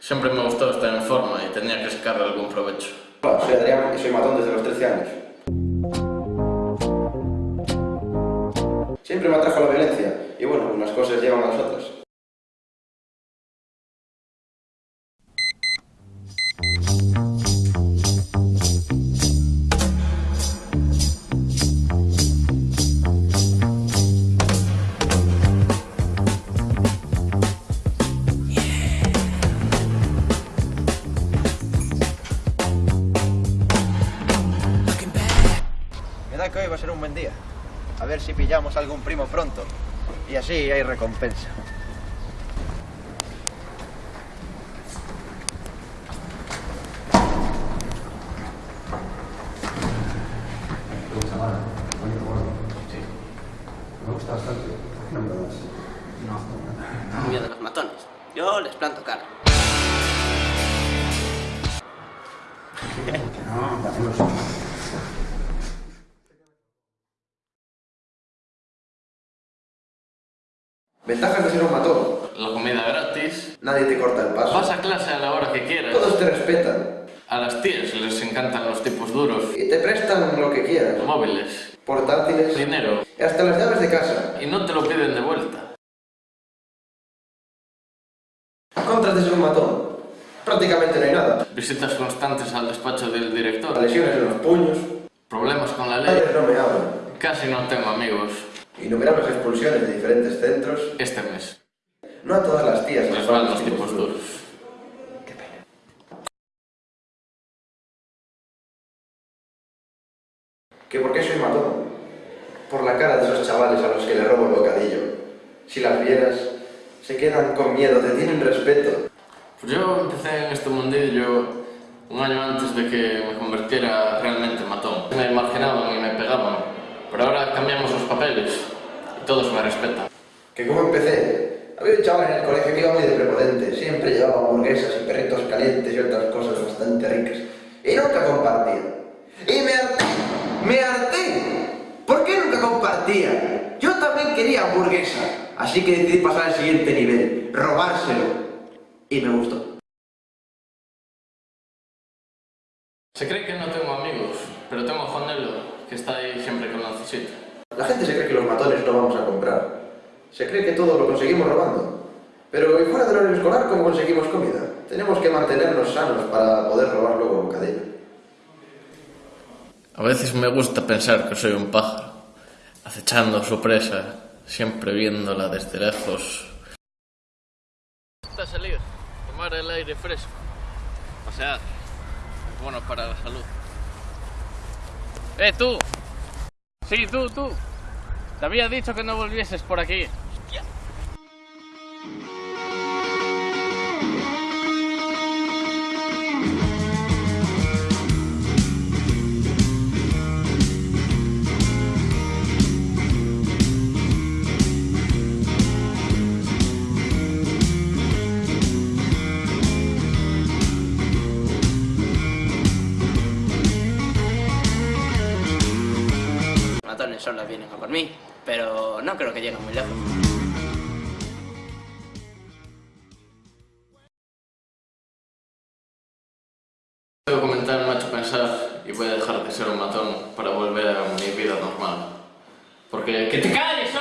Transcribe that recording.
Siempre me gustou estar en forma y tenía que sacar algún provecho. Hola, soy Adrián y soy matón desde los 13 años. Siempre me atrajo la violencia y bueno, unas cosas llevan a las otras. A ver si pillamos algún primo pronto. Y así hay recompensa. Yo les planto cara. No, Ventajas de ser un matón. La comida gratis. Nadie te corta el paso. Vas a clase a la hora que quieras. Todos te respetan. A las tías les encantan los tipos duros. Y te prestan lo que quieras. Móviles. Portátiles. Dinero. Y hasta las llaves de casa. Y no te lo piden de vuelta. Contras de ser un matón. Prácticamente no hay nada. Visitas constantes al despacho del director. Lesiones en los puños. Problemas con la ley. No me hablan. Casi no tengo amigos. Innumerables expulsiones de diferentes centros. Este mes. No a todas las tías Les van los tipos duros. ¿Que por qué soy matón? Por la cara de esos chavales a los que le robo el bocadillo. Si las vieras, se quedan con miedo, te tienen respeto. Pues yo empecé en este mundillo un año antes de que me convirtiera realmente en matón. Me marginaban y me pegaban, pero ahora cambiamos los papeles y todos me respetan. ¿Que cómo empecé? Había un chaval en el colegio que iba muy de prepotente, siempre llevaba hamburguesas y perritos calientes y otras cosas bastante ricas. Y nunca compartía. Y me harté, me harté. ¿Por qué nunca compartía? Yo también quería hamburguesa, así que decidí pasar al siguiente nivel, robárselo. Y me gustó. Se cree que no tengo amigos, pero tengo a Juanelo, que está ahí siempre que lo necesita. La gente se cree que los matones no vamos a comprar. Se cree que todo lo conseguimos robando. Pero ¿y fuera del horario escolar cómo conseguimos comida? Tenemos que mantenernos sanos para poder robar luego bocadillo. A veces me gusta pensar que soy un pájaro, acechando a su presa, siempre viéndola desde lejos. Está a salir, tomar el aire fresco, pasear, es bueno para la salud. ¡Eh, tú! Sí, tú, tú. Te había dicho que no volvieses por aquí. Los solo vienen a por mí, pero no creo que lleguen muy lejos. Este documental me ha hecho pensar y voy a dejar de ser un matón para volver a mi vida normal. Porque... ¡Que te calles,